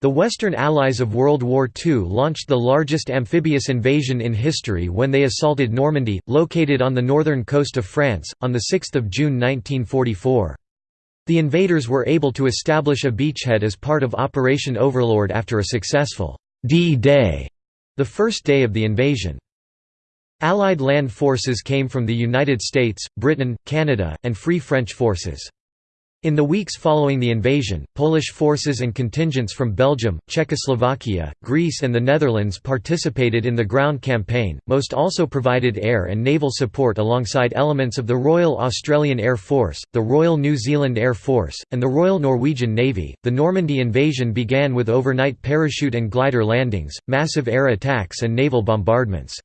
The Western Allies of World War II launched the largest amphibious invasion in history when they assaulted Normandy, located on the northern coast of France, on 6 June 1944. The invaders were able to establish a beachhead as part of Operation Overlord after a successful D-Day, the first day of the invasion. Allied land forces came from the United States, Britain, Canada, and Free French forces. In the weeks following the invasion, Polish forces and contingents from Belgium, Czechoslovakia, Greece and the Netherlands participated in the ground campaign. Most also provided air and naval support alongside elements of the Royal Australian Air Force, the Royal New Zealand Air Force, and the Royal Norwegian Navy. The Normandy invasion began with overnight parachute and glider landings, massive air attacks and naval bombardments.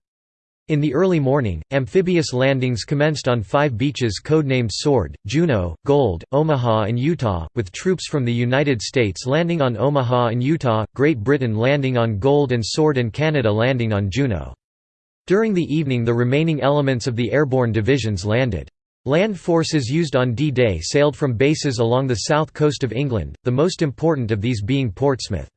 In the early morning, amphibious landings commenced on five beaches codenamed Sword, Juno, Gold, Omaha and Utah, with troops from the United States landing on Omaha and Utah, Great Britain landing on Gold and Sword and Canada landing on Juno. During the evening the remaining elements of the airborne divisions landed. Land forces used on D-Day sailed from bases along the south coast of England, the most important of these being Portsmouth.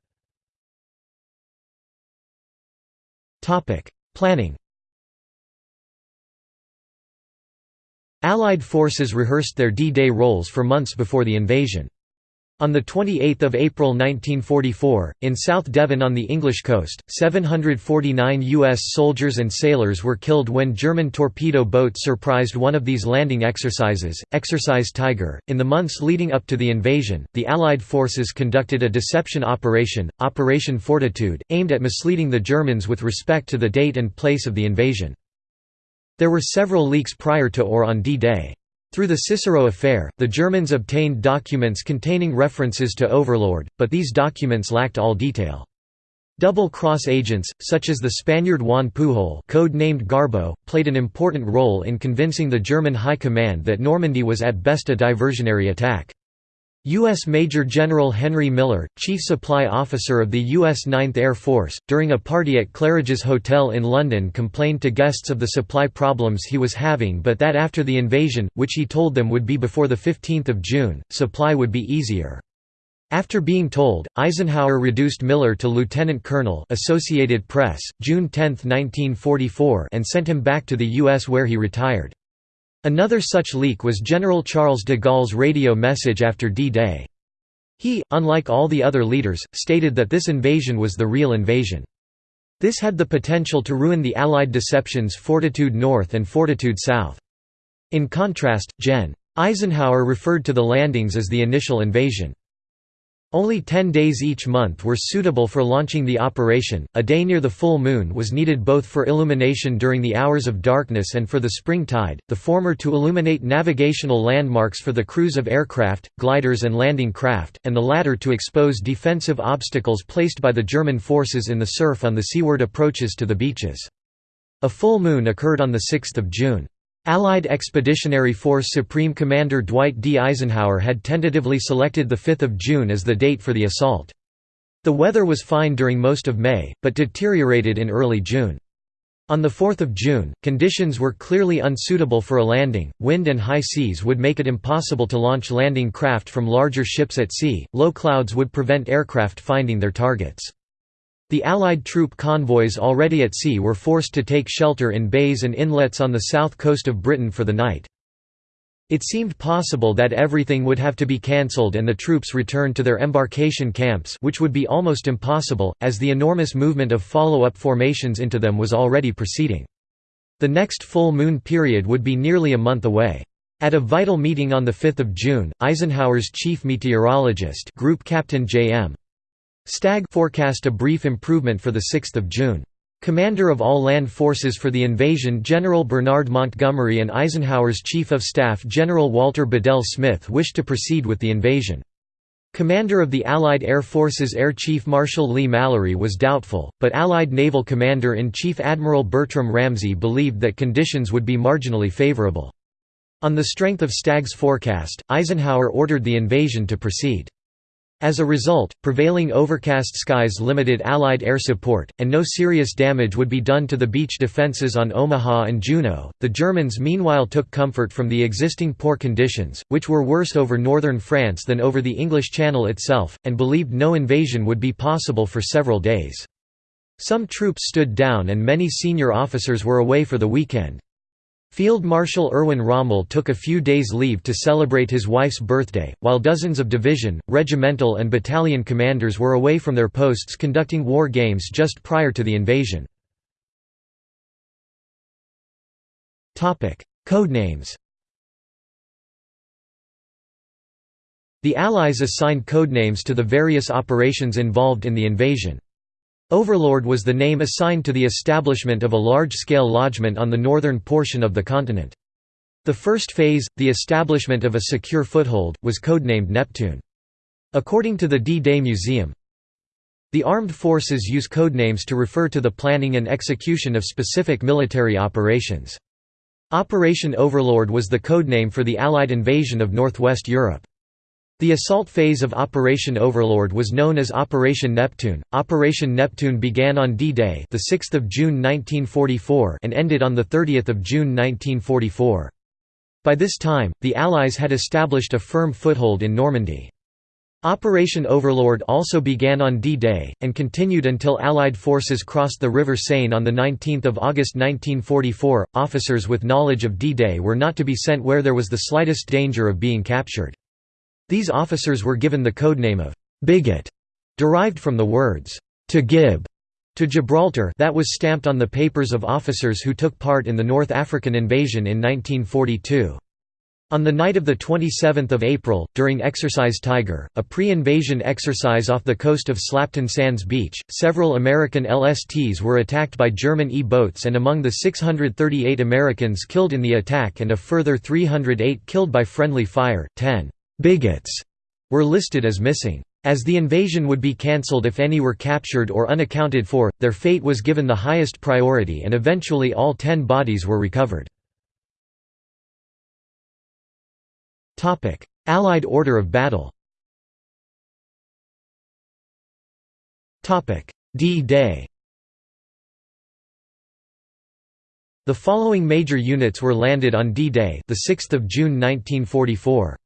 Planning Allied forces rehearsed their D-Day roles for months before the invasion. On 28 April 1944, in South Devon on the English coast, 749 U.S. soldiers and sailors were killed when German torpedo boats surprised one of these landing exercises, Exercise Tiger. In the months leading up to the invasion, the Allied forces conducted a deception operation, Operation Fortitude, aimed at misleading the Germans with respect to the date and place of the invasion. There were several leaks prior to or on D-Day. Through the Cicero affair, the Germans obtained documents containing references to Overlord, but these documents lacked all detail. Double-cross agents, such as the Spaniard Juan Pujol code-named Garbo, played an important role in convincing the German High Command that Normandy was at best a diversionary attack. U.S. Major General Henry Miller, Chief Supply Officer of the U.S. 9th Air Force, during a party at Claridge's Hotel in London complained to guests of the supply problems he was having but that after the invasion, which he told them would be before 15 June, supply would be easier. After being told, Eisenhower reduced Miller to lieutenant colonel Associated Press, June 10, 1944 and sent him back to the U.S. where he retired. Another such leak was General Charles de Gaulle's radio message after D-Day. He, unlike all the other leaders, stated that this invasion was the real invasion. This had the potential to ruin the Allied deceptions Fortitude North and Fortitude South. In contrast, Gen. Eisenhower referred to the landings as the initial invasion. Only 10 days each month were suitable for launching the operation, a day near the full moon was needed both for illumination during the hours of darkness and for the spring tide, the former to illuminate navigational landmarks for the crews of aircraft, gliders and landing craft, and the latter to expose defensive obstacles placed by the German forces in the surf on the seaward approaches to the beaches. A full moon occurred on 6 June. Allied Expeditionary Force Supreme Commander Dwight D. Eisenhower had tentatively selected 5 June as the date for the assault. The weather was fine during most of May, but deteriorated in early June. On 4 June, conditions were clearly unsuitable for a landing, wind and high seas would make it impossible to launch landing craft from larger ships at sea, low clouds would prevent aircraft finding their targets. The Allied troop convoys already at sea were forced to take shelter in bays and inlets on the south coast of Britain for the night. It seemed possible that everything would have to be cancelled and the troops returned to their embarkation camps which would be almost impossible, as the enormous movement of follow-up formations into them was already proceeding. The next full moon period would be nearly a month away. At a vital meeting on 5 June, Eisenhower's chief meteorologist Group Captain J.M. Stagg forecast a brief improvement for 6 June. Commander of all land forces for the invasion General Bernard Montgomery and Eisenhower's Chief of Staff General Walter Bedell Smith wished to proceed with the invasion. Commander of the Allied Air Forces Air Chief Marshal Leigh-Mallory was doubtful, but Allied Naval Commander-in-Chief Admiral Bertram Ramsay believed that conditions would be marginally favorable. On the strength of Stagg's forecast, Eisenhower ordered the invasion to proceed. As a result, prevailing overcast skies limited Allied air support, and no serious damage would be done to the beach defences on Omaha and Juno. The Germans meanwhile took comfort from the existing poor conditions, which were worse over northern France than over the English Channel itself, and believed no invasion would be possible for several days. Some troops stood down and many senior officers were away for the weekend. Field Marshal Erwin Rommel took a few days leave to celebrate his wife's birthday, while dozens of division, regimental and battalion commanders were away from their posts conducting war games just prior to the invasion. Codenames The Allies assigned codenames to the various operations involved in the invasion. Overlord was the name assigned to the establishment of a large-scale lodgment on the northern portion of the continent. The first phase, the establishment of a secure foothold, was codenamed Neptune. According to the D-Day Museum, the armed forces use codenames to refer to the planning and execution of specific military operations. Operation Overlord was the codename for the Allied invasion of northwest Europe. The assault phase of Operation Overlord was known as Operation Neptune. Operation Neptune began on D-Day, the 6th of June 1944, and ended on the 30th of June 1944. By this time, the Allies had established a firm foothold in Normandy. Operation Overlord also began on D-Day, and continued until Allied forces crossed the River Seine on 19 August 1944. Officers with knowledge of D-Day were not to be sent where there was the slightest danger of being captured. These officers were given the codename of «bigot», derived from the words «to Gib» to Gibraltar that was stamped on the papers of officers who took part in the North African invasion in 1942. On the night of 27 April, during Exercise Tiger, a pre-invasion exercise off the coast of Slapton Sands Beach, several American LSTs were attacked by German E-boats and among the 638 Americans killed in the attack and a further 308 killed by friendly fire, 10 bigots were listed as missing. As the invasion would be cancelled if any were captured or unaccounted for, their fate was given the highest priority and eventually all ten bodies were recovered. Allied order of battle D-Day The following major units were landed on D-Day, the 6th of June 1944.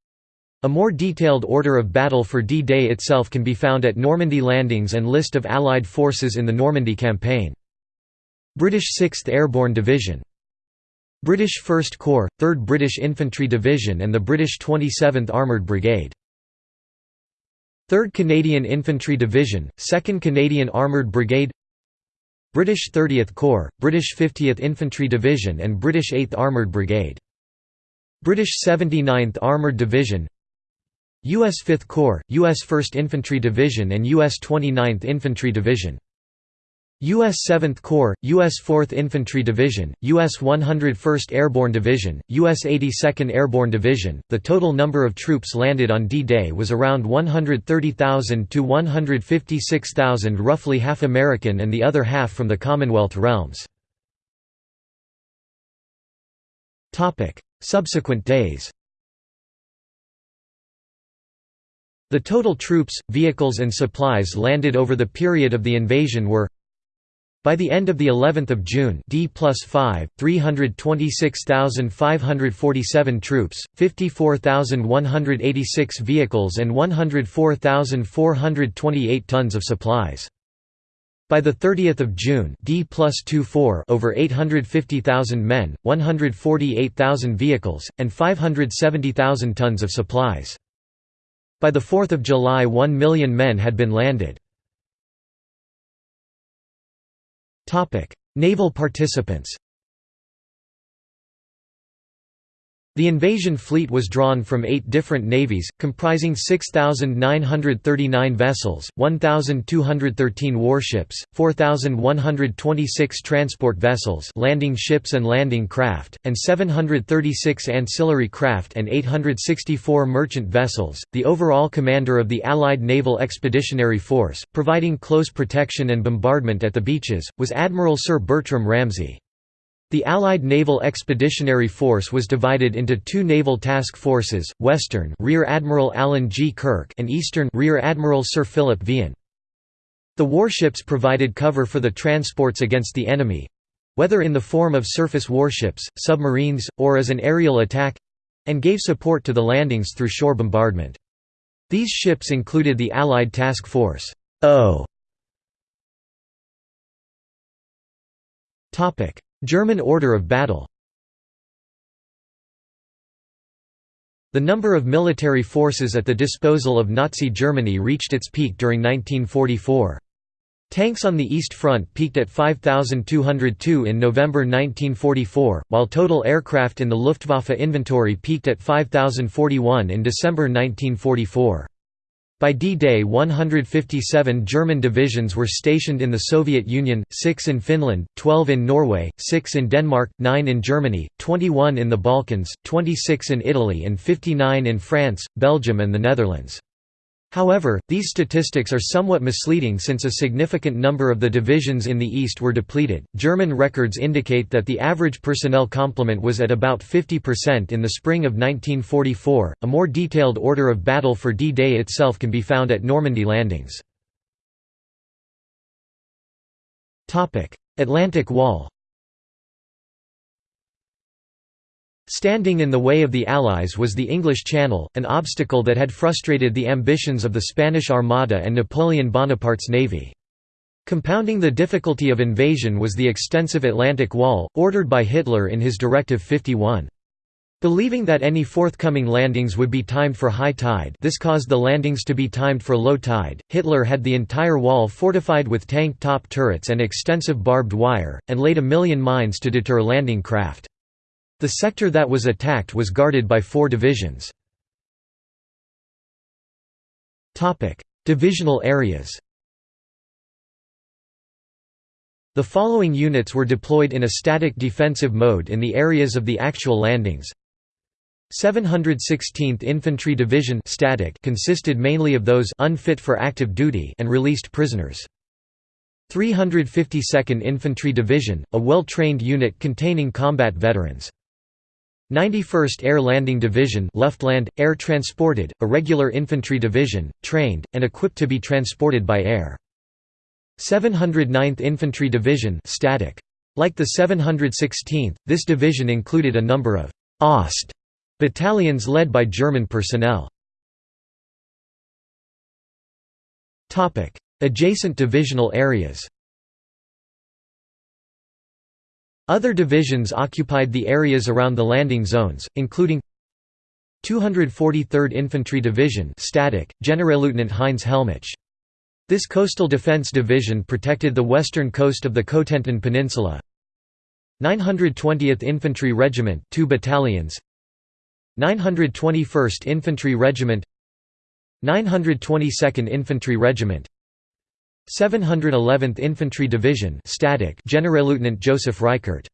A more detailed order of battle for D-Day itself can be found at Normandy landings and list of Allied forces in the Normandy campaign. British 6th Airborne Division. British 1st Corps, 3rd British Infantry Division and the British 27th Armoured Brigade. 3rd Canadian Infantry Division, 2nd Canadian Armoured Brigade. British 30th Corps, British 50th Infantry Division and British 8th Armoured Brigade. British 79th Armoured Division U.S. 5th Corps, U.S. 1st Infantry Division and U.S. 29th Infantry Division. U.S. 7th Corps, U.S. 4th Infantry Division, U.S. 101st Airborne Division, U.S. 82nd Airborne Division. The total number of troops landed on D-Day was around 130,000 to 156,000 roughly half American and the other half from the Commonwealth realms. Subsequent days The total troops, vehicles and supplies landed over the period of the invasion were by the end of the 11th of June, D plus 5, 326,547 troops, 54,186 vehicles and 104,428 tons of supplies. By the 30th of June, D plus 24 over 850,000 men, 148,000 vehicles, and 570,000 tons of supplies. By 4 July 1 million men had been landed. Naval participants The invasion fleet was drawn from eight different navies, comprising 6,939 vessels, 1,213 warships, 4,126 transport vessels landing ships and landing craft, and 736 ancillary craft and 864 merchant vessels. The overall commander of the Allied Naval Expeditionary Force, providing close protection and bombardment at the beaches, was Admiral Sir Bertram Ramsay. The Allied Naval Expeditionary Force was divided into two naval task forces, Western Rear Admiral Alan G. Kirk and Eastern Rear Admiral Sir Philip Vian. The warships provided cover for the transports against the enemy—whether in the form of surface warships, submarines, or as an aerial attack—and gave support to the landings through shore bombardment. These ships included the Allied Task Force O. German order of battle The number of military forces at the disposal of Nazi Germany reached its peak during 1944. Tanks on the East Front peaked at 5,202 in November 1944, while total aircraft in the Luftwaffe inventory peaked at 5,041 in December 1944. By D-Day 157 German divisions were stationed in the Soviet Union, 6 in Finland, 12 in Norway, 6 in Denmark, 9 in Germany, 21 in the Balkans, 26 in Italy and 59 in France, Belgium and the Netherlands. However, these statistics are somewhat misleading since a significant number of the divisions in the east were depleted. German records indicate that the average personnel complement was at about 50% in the spring of 1944. A more detailed order of battle for D Day itself can be found at Normandy landings. Atlantic Wall Standing in the way of the Allies was the English Channel, an obstacle that had frustrated the ambitions of the Spanish Armada and Napoleon Bonaparte's navy. Compounding the difficulty of invasion was the extensive Atlantic Wall, ordered by Hitler in his Directive 51. Believing that any forthcoming landings would be timed for high tide this caused the landings to be timed for low tide, Hitler had the entire wall fortified with tank top turrets and extensive barbed wire, and laid a million mines to deter landing craft. The sector that was attacked was guarded by four divisions. Divisional areas The following units were deployed in a static defensive mode in the areas of the actual landings. 716th Infantry Division static consisted mainly of those unfit for active duty and released prisoners. 352nd Infantry Division, a well-trained unit containing combat veterans. 91st Air Landing Division Luftland, air transported, a regular infantry division, trained, and equipped to be transported by air. 709th Infantry Division static. Like the 716th, this division included a number of «Ost» battalions led by German personnel. Adjacent divisional areas Other divisions occupied the areas around the landing zones, including 243rd Infantry Division static, Generalleutnant Heinz Hellmich. This coastal defense division protected the western coast of the Cotentin Peninsula. 920th Infantry Regiment 2 battalions 921st Infantry Regiment 922nd Infantry Regiment 711th Infantry Division static Generalleutnant Joseph Reichert.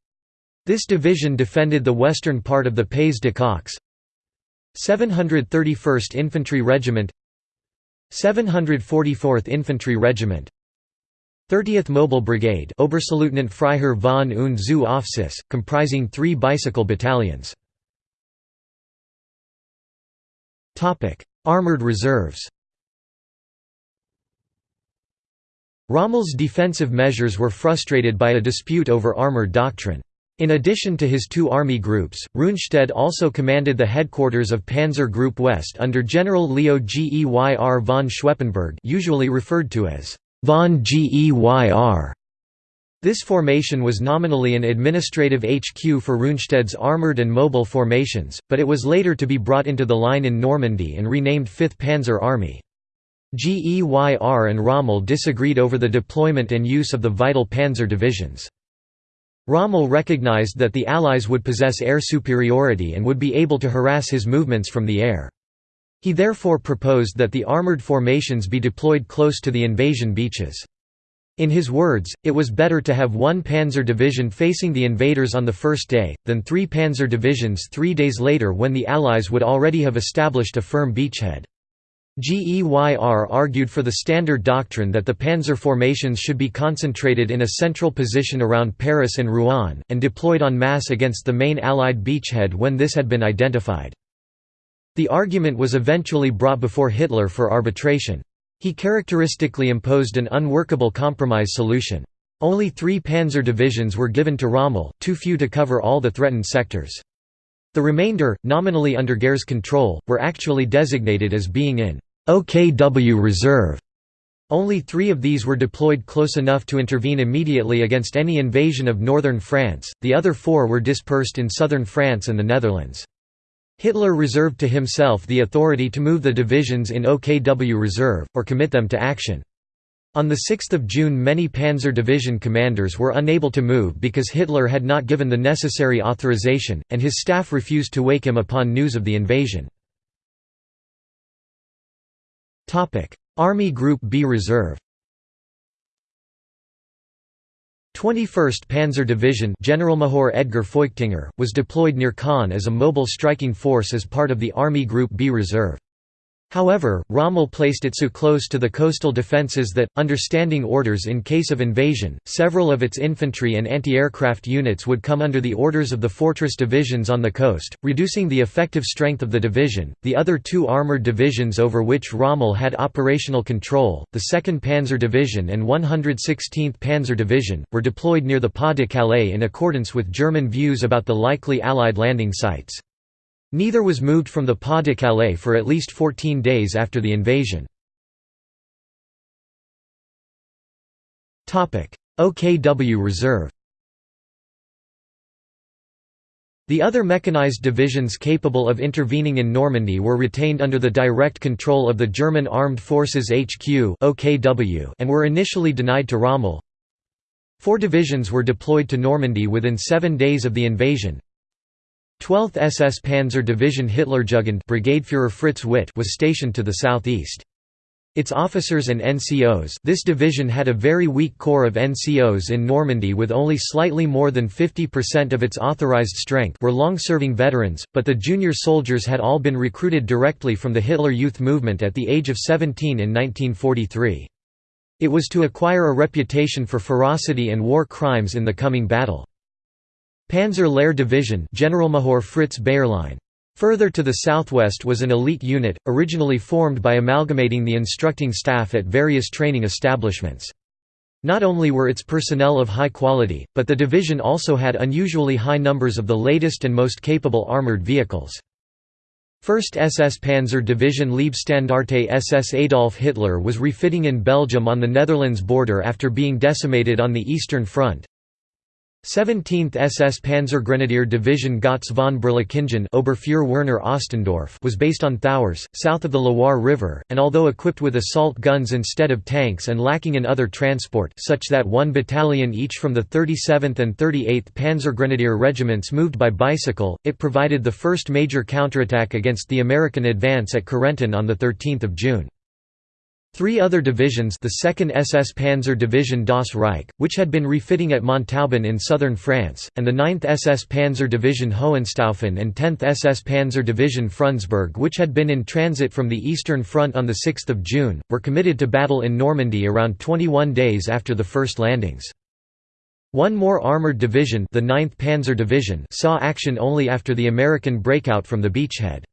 This division defended the western part of the Pays de Caux. 731st Infantry Regiment 744th Infantry Regiment 30th Mobile Brigade Oberstleutnant Freiherr von und zu Aufseß, comprising three bicycle battalions. Armored reserves Rommel's defensive measures were frustrated by a dispute over armor doctrine. In addition to his two army groups, Rundstedt also commanded the headquarters of Panzer Group West under General Leo Geyr von Schweppenburg usually referred to as von Geyr. This formation was nominally an administrative HQ for Rundstedt's armoured and mobile formations, but it was later to be brought into the line in Normandy and renamed 5th Panzer Army. GEYR and Rommel disagreed over the deployment and use of the vital panzer divisions. Rommel recognized that the Allies would possess air superiority and would be able to harass his movements from the air. He therefore proposed that the armoured formations be deployed close to the invasion beaches. In his words, it was better to have one panzer division facing the invaders on the first day, than three panzer divisions three days later when the Allies would already have established a firm beachhead. GEYR argued for the standard doctrine that the panzer formations should be concentrated in a central position around Paris and Rouen, and deployed en masse against the main Allied beachhead when this had been identified. The argument was eventually brought before Hitler for arbitration. He characteristically imposed an unworkable compromise solution. Only three panzer divisions were given to Rommel, too few to cover all the threatened sectors. The remainder, nominally under Geyr's control, were actually designated as being in OKW Reserve. Only three of these were deployed close enough to intervene immediately against any invasion of northern France, the other four were dispersed in southern France and the Netherlands. Hitler reserved to himself the authority to move the divisions in OKW Reserve, or commit them to action. On 6 June many Panzer Division commanders were unable to move because Hitler had not given the necessary authorization, and his staff refused to wake him upon news of the invasion. Army Group B Reserve 21st Panzer Division Generalmajor Edgar Feuchtinger, was deployed near Caen as a mobile striking force as part of the Army Group B Reserve. However, Rommel placed it so close to the coastal defences that, understanding orders in case of invasion, several of its infantry and anti-aircraft units would come under the orders of the fortress divisions on the coast, reducing the effective strength of the division. The other two armoured divisions over which Rommel had operational control, the 2nd Panzer Division and 116th Panzer Division, were deployed near the Pas de Calais in accordance with German views about the likely Allied landing sites. Neither was moved from the Pas de Calais for at least 14 days after the invasion. OKW Reserve The other mechanized divisions capable of intervening in Normandy were retained under the direct control of the German Armed Forces HQ and were initially denied to Rommel. Four divisions were deployed to Normandy within seven days of the invasion, 12th SS Panzer Division Hitlerjugend Brigadeführer Fritz Witt was stationed to the southeast. Its officers and NCOs this division had a very weak corps of NCOs in Normandy with only slightly more than 50% of its authorized strength were long-serving veterans, but the junior soldiers had all been recruited directly from the Hitler Youth Movement at the age of 17 in 1943. It was to acquire a reputation for ferocity and war crimes in the coming battle. Panzer Lehr Division Generalmajor Fritz Bayerlein. Further to the southwest was an elite unit, originally formed by amalgamating the instructing staff at various training establishments. Not only were its personnel of high quality, but the division also had unusually high numbers of the latest and most capable armoured vehicles. 1st SS Panzer Division Leibstandarte SS Adolf Hitler was refitting in Belgium on the Netherlands border after being decimated on the Eastern Front. 17th SS Panzergrenadier Division Gotz von Berlichingen Oberfuhrer Werner Ostendorf was based on Thouars, south of the Loire River, and although equipped with assault guns instead of tanks and lacking in other transport such that one battalion each from the 37th and 38th Panzergrenadier regiments moved by bicycle, it provided the first major counterattack against the American advance at Carentan on 13 June. Three other divisions the 2nd SS Panzer Division Das Reich, which had been refitting at Montauban in southern France, and the 9th SS Panzer Division Hohenstaufen and 10th SS Panzer Division Frundsberg which had been in transit from the Eastern Front on 6 June, were committed to battle in Normandy around 21 days after the first landings. One more armoured division the 9th Panzer Division saw action only after the American breakout from the beachhead.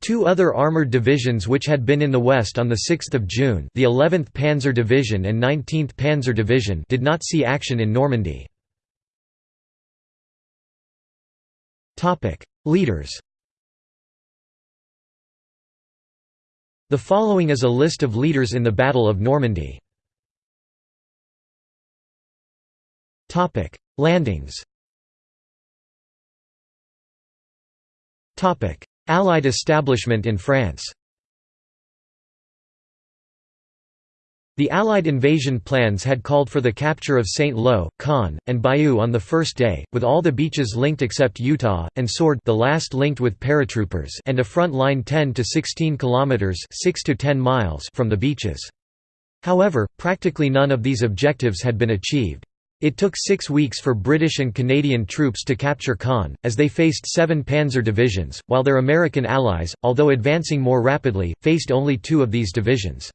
Two other armoured divisions which had been in the west on 6 June the 11th Panzer Division and 19th Panzer Division did not see action in Normandy. Leaders The following is a list of leaders in the Battle of Normandy. Landings Allied establishment in France The Allied invasion plans had called for the capture of Saint-Lô, Caen, and Bayeux on the first day, with all the beaches linked except Utah, and Sword the last linked with paratroopers and a front line 10 to 16 kilometers 6 to 10 miles from the beaches. However, practically none of these objectives had been achieved. It took six weeks for British and Canadian troops to capture Caen, as they faced seven panzer divisions, while their American allies, although advancing more rapidly, faced only two of these divisions.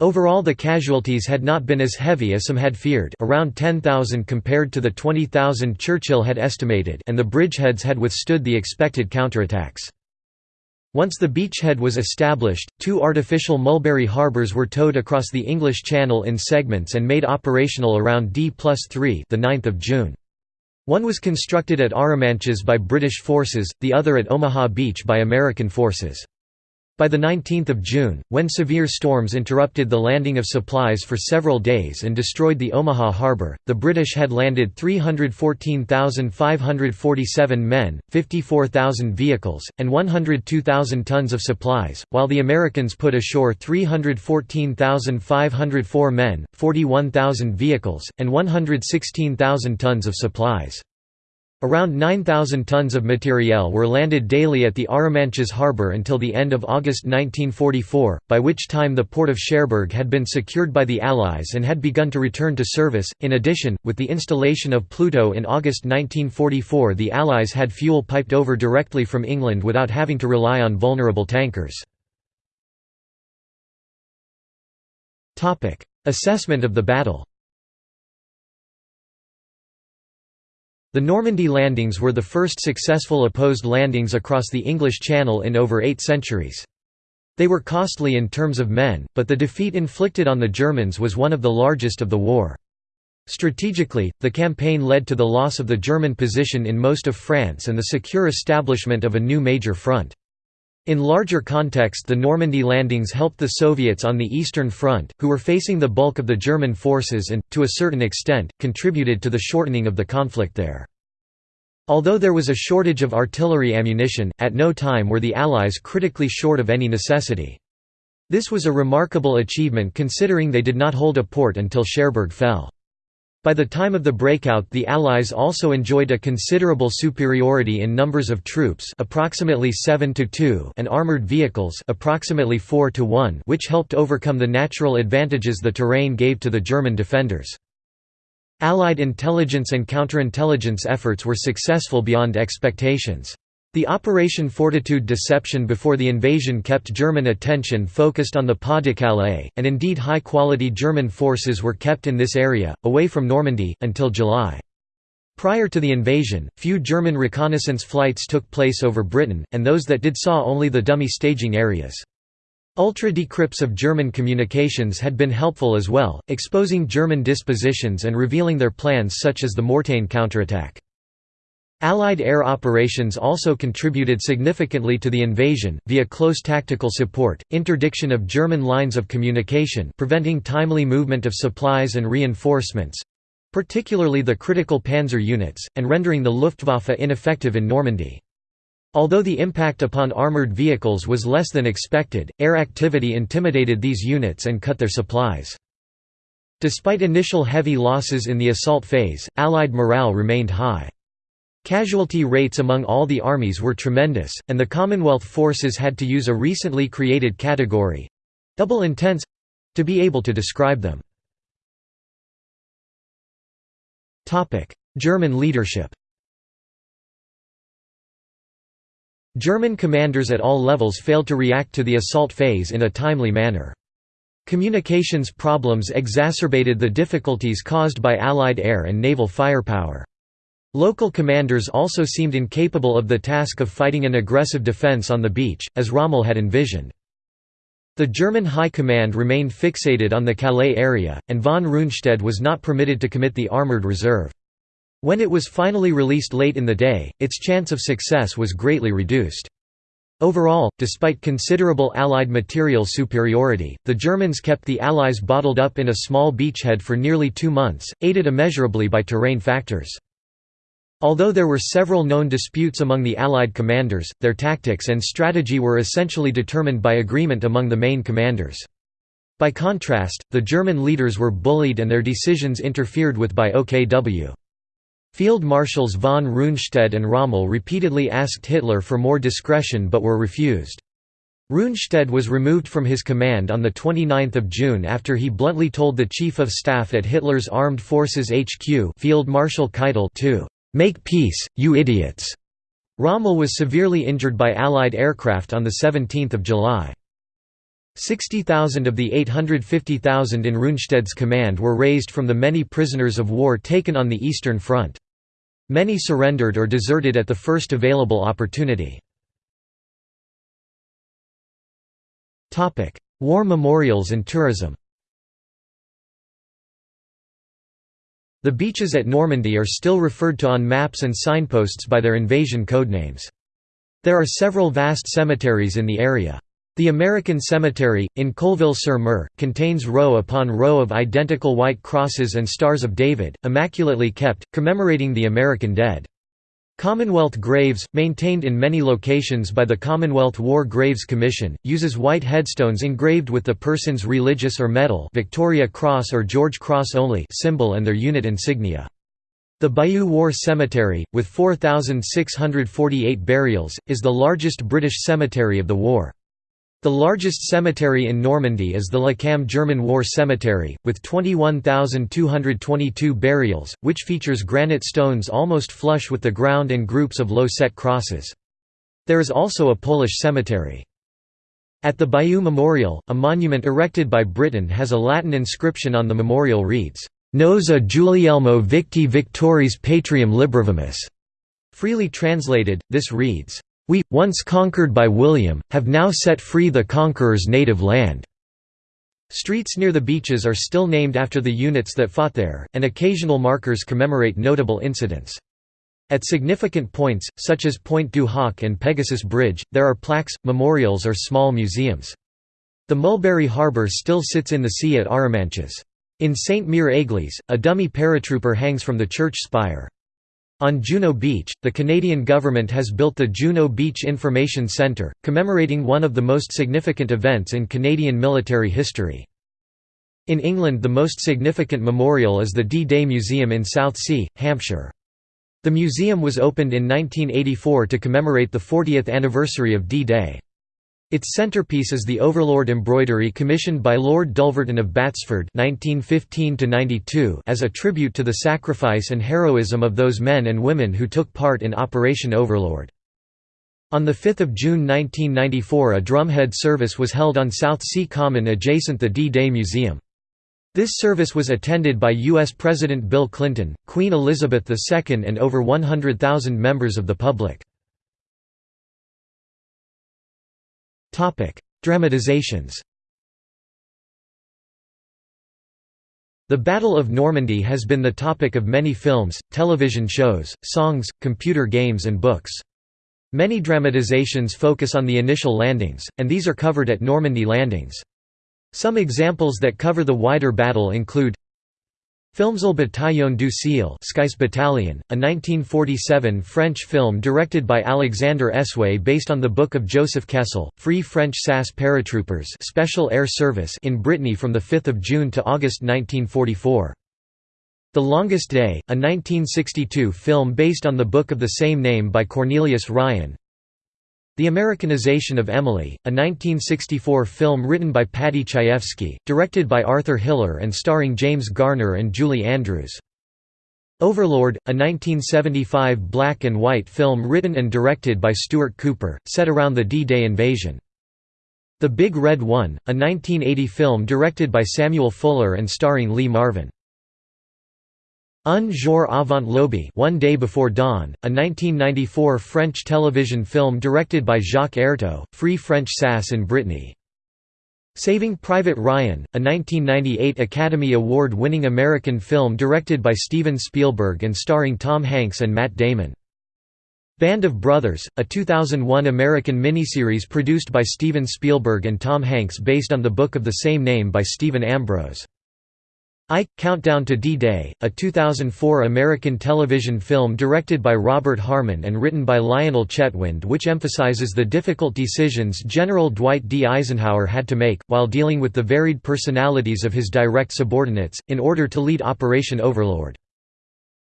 Overall the casualties had not been as heavy as some had feared around 10,000 compared to the 20,000 Churchill had estimated and the bridgeheads had withstood the expected counterattacks. Once the beachhead was established, two artificial mulberry harbours were towed across the English Channel in segments and made operational around D plus 3 the 9th of June. One was constructed at Arromanches by British forces, the other at Omaha Beach by American forces. By 19 June, when severe storms interrupted the landing of supplies for several days and destroyed the Omaha harbor, the British had landed 314,547 men, 54,000 vehicles, and 102,000 tons of supplies, while the Americans put ashore 314,504 men, 41,000 vehicles, and 116,000 tons of supplies. Around 9,000 tons of materiel were landed daily at the Arromanches harbour until the end of August 1944, by which time the port of Cherbourg had been secured by the Allies and had begun to return to service. In addition, with the installation of Pluto in August 1944, the Allies had fuel piped over directly from England without having to rely on vulnerable tankers. Assessment of the battle The Normandy landings were the first successful opposed landings across the English Channel in over eight centuries. They were costly in terms of men, but the defeat inflicted on the Germans was one of the largest of the war. Strategically, the campaign led to the loss of the German position in most of France and the secure establishment of a new major front. In larger context the Normandy landings helped the Soviets on the Eastern Front, who were facing the bulk of the German forces and, to a certain extent, contributed to the shortening of the conflict there. Although there was a shortage of artillery ammunition, at no time were the Allies critically short of any necessity. This was a remarkable achievement considering they did not hold a port until Cherbourg fell. By the time of the breakout the Allies also enjoyed a considerable superiority in numbers of troops approximately 7 to 2 and armored vehicles approximately 4 to 1 which helped overcome the natural advantages the terrain gave to the German defenders. Allied intelligence and counterintelligence efforts were successful beyond expectations. The Operation Fortitude deception before the invasion kept German attention focused on the Pas-de-Calais, and indeed high-quality German forces were kept in this area, away from Normandy, until July. Prior to the invasion, few German reconnaissance flights took place over Britain, and those that did saw only the dummy staging areas. Ultra-decrypts of German communications had been helpful as well, exposing German dispositions and revealing their plans such as the Mortain counterattack. Allied air operations also contributed significantly to the invasion, via close tactical support, interdiction of German lines of communication preventing timely movement of supplies and reinforcements—particularly the critical panzer units, and rendering the Luftwaffe ineffective in Normandy. Although the impact upon armored vehicles was less than expected, air activity intimidated these units and cut their supplies. Despite initial heavy losses in the assault phase, Allied morale remained high. Casualty rates among all the armies were tremendous, and the Commonwealth forces had to use a recently created category—double intense—to be able to describe them. German leadership German commanders at all levels failed to react to the assault phase in a timely manner. Communications problems exacerbated the difficulties caused by Allied air and naval firepower. Local commanders also seemed incapable of the task of fighting an aggressive defense on the beach, as Rommel had envisioned. The German High Command remained fixated on the Calais area, and von Rundstedt was not permitted to commit the armoured reserve. When it was finally released late in the day, its chance of success was greatly reduced. Overall, despite considerable Allied material superiority, the Germans kept the Allies bottled up in a small beachhead for nearly two months, aided immeasurably by terrain factors. Although there were several known disputes among the Allied commanders, their tactics and strategy were essentially determined by agreement among the main commanders. By contrast, the German leaders were bullied and their decisions interfered with by OKW. Field Marshals von Rundstedt and Rommel repeatedly asked Hitler for more discretion but were refused. Rundstedt was removed from his command on 29 June after he bluntly told the Chief of Staff at Hitler's Armed Forces HQ Field Marshal Keitel to "'Make peace, you idiots'". Rommel was severely injured by Allied aircraft on 17 July. 60,000 of the 850,000 in Rundstedt's command were raised from the many prisoners of war taken on the Eastern Front. Many surrendered or deserted at the first available opportunity. War memorials and tourism The beaches at Normandy are still referred to on maps and signposts by their invasion codenames. There are several vast cemeteries in the area. The American Cemetery, in Colleville-sur-Mer, contains row upon row of identical white crosses and Stars of David, immaculately kept, commemorating the American dead. Commonwealth graves, maintained in many locations by the Commonwealth War Graves Commission, uses white headstones engraved with the person's religious or medal Victoria Cross or George Cross only symbol and their unit insignia. The Bayeux War Cemetery, with 4,648 burials, is the largest British cemetery of the war. The largest cemetery in Normandy is the La Cambe German War Cemetery, with 21,222 burials, which features granite stones almost flush with the ground and groups of low-set crosses. There is also a Polish cemetery. At the Bayeux Memorial, a monument erected by Britain has a Latin inscription on the memorial reads, Nos a Guglielmo Victi Victoris Patrium Libravimus. Freely translated, this reads, we, once conquered by William, have now set free the conqueror's native land." Streets near the beaches are still named after the units that fought there, and occasional markers commemorate notable incidents. At significant points, such as Pointe du Hoc and Pegasus Bridge, there are plaques, memorials or small museums. The Mulberry Harbour still sits in the sea at Arromanches. In St. Église, a dummy paratrooper hangs from the church spire. On Juno Beach, the Canadian government has built the Juno Beach Information Centre, commemorating one of the most significant events in Canadian military history. In England the most significant memorial is the D-Day Museum in Southsea, Hampshire. The museum was opened in 1984 to commemorate the 40th anniversary of D-Day. Its centerpiece is the Overlord embroidery commissioned by Lord Dulverton of Batsford (1915–92) as a tribute to the sacrifice and heroism of those men and women who took part in Operation Overlord. On 5 June 1994 a drumhead service was held on Southsea Common adjacent the D-Day Museum. This service was attended by U.S. President Bill Clinton, Queen Elizabeth II and over 100,000 members of the public. Dramatizations The Battle of Normandy has been the topic of many films, television shows, songs, computer games and books. Many dramatizations focus on the initial landings, and these are covered at Normandy landings. Some examples that cover the wider battle include Films Le Bataillon du Ciel Skies Battalion, a 1947 French film directed by Alexandre Esway based on the book of Joseph Kessel, Free French SAS Paratroopers Special Air Service in Brittany from 5 June to August 1944. The Longest Day, a 1962 film based on the book of the same name by Cornelius Ryan, the Americanization of Emily, a 1964 film written by Paddy Chayefsky, directed by Arthur Hiller and starring James Garner and Julie Andrews. Overlord, a 1975 black and white film written and directed by Stuart Cooper, set around the D-Day invasion. The Big Red One, a 1980 film directed by Samuel Fuller and starring Lee Marvin. Un jour avant l'aube One Day Before Dawn, a 1994 French television film directed by Jacques Ertaud, Free French SAS in Brittany. Saving Private Ryan, a 1998 Academy Award-winning American film directed by Steven Spielberg and starring Tom Hanks and Matt Damon. Band of Brothers, a 2001 American miniseries produced by Steven Spielberg and Tom Hanks based on the book of the same name by Stephen Ambrose. Ike, Countdown to D-Day, a 2004 American television film directed by Robert Harmon and written by Lionel Chetwynd which emphasizes the difficult decisions General Dwight D. Eisenhower had to make, while dealing with the varied personalities of his direct subordinates, in order to lead Operation Overlord.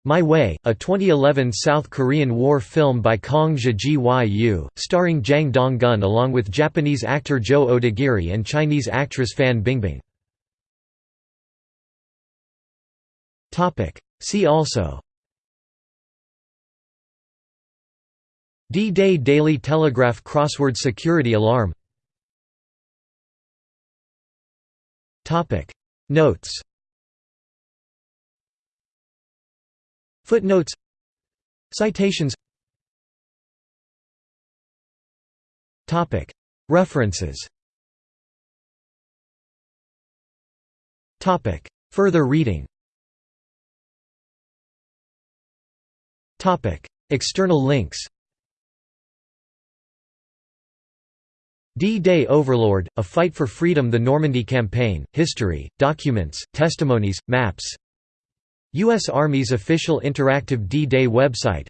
My Way, a 2011 South Korean war film by Kang Je-gyu, starring Jang Dong-gun along with Japanese actor Joe Odagiri and Chinese actress Fan Bingbing. See also. D-Day Daily Telegraph Crossword Security Alarm. Topic. Notes. Footnotes. Citations. Topic. References. Topic. Further reading External links D-Day Overlord, A Fight for Freedom The Normandy Campaign, History, Documents, Testimonies, Maps U.S. Army's official interactive D-Day website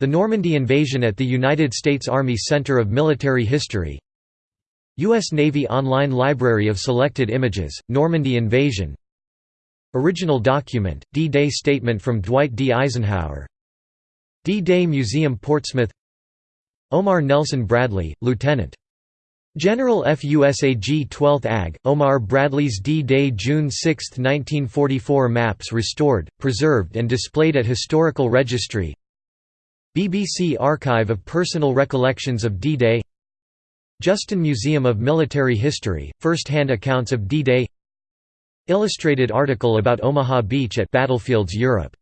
The Normandy Invasion at the United States Army Center of Military History U.S. Navy Online Library of Selected Images, Normandy Invasion Original document, D-Day Statement from Dwight D. Eisenhower D-Day Museum Portsmouth. Omar Nelson Bradley, Lieutenant. General FUSAG 12th AG, Omar Bradley's D-Day June 6, 1944 maps restored, preserved and displayed at Historical Registry. BBC Archive of Personal Recollections of D-Day. Justin Museum of Military History, first-hand accounts of D-Day. Illustrated article about Omaha Beach at Battlefields Europe